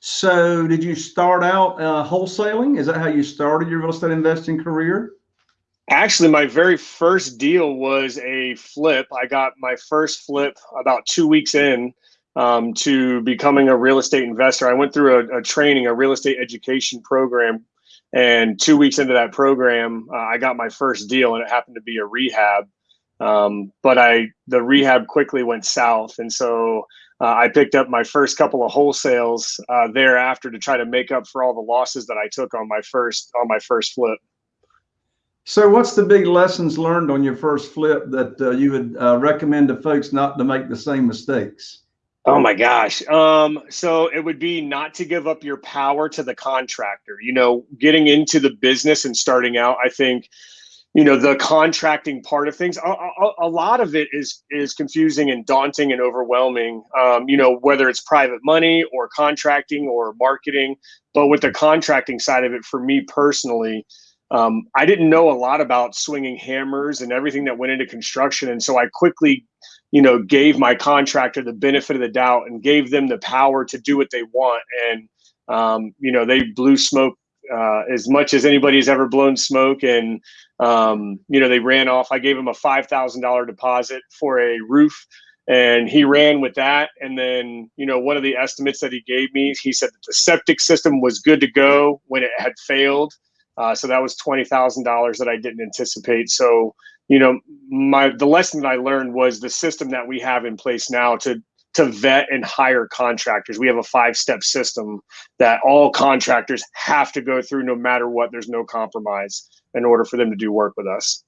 So, did you start out uh, wholesaling? Is that how you started your real estate investing career? Actually, my very first deal was a flip. I got my first flip about two weeks in um, to becoming a real estate investor. I went through a, a, training, a real estate education program, and two weeks into that program, uh, I got my first deal, and it happened to be a rehab. Um, but I the rehab quickly went south, and so uh, I picked up my first couple of wholesales uh, thereafter to try to make up for all the losses that I took on my first on my first flip. So, what's the big lessons learned on your first flip that uh, you would uh, recommend to folks not to make the same mistakes? Oh my gosh. Um, so it would be not to give up your power to the contractor. You know, getting into the business and starting out, I think you know the contracting part of things. A, a, a, lot of it is is confusing and daunting and overwhelming um, you know whether it's private money or contracting or marketing. But with the contracting side of it for me personally um, i didn't know a lot about swinging hammers and everything that went into construction. And so i quickly you know gave my contractor the benefit of the doubt and gave them the power to do what they want. And um, you know they blew smoke uh, as much as anybody's ever blown smoke and um, you know, they ran off. I gave him a $5,000 deposit for a roof and he ran with that. And then, you know, one of the estimates that he gave me, he said that the septic system was good to go when it had failed. Uh, so that was $20,000 that I didn't anticipate. So, you know, my the lesson that I learned was the system that we have in place now to to vet and hire contractors. We have a five step system that all contractors have to go through no matter what. There's no compromise in order for them to do work with us.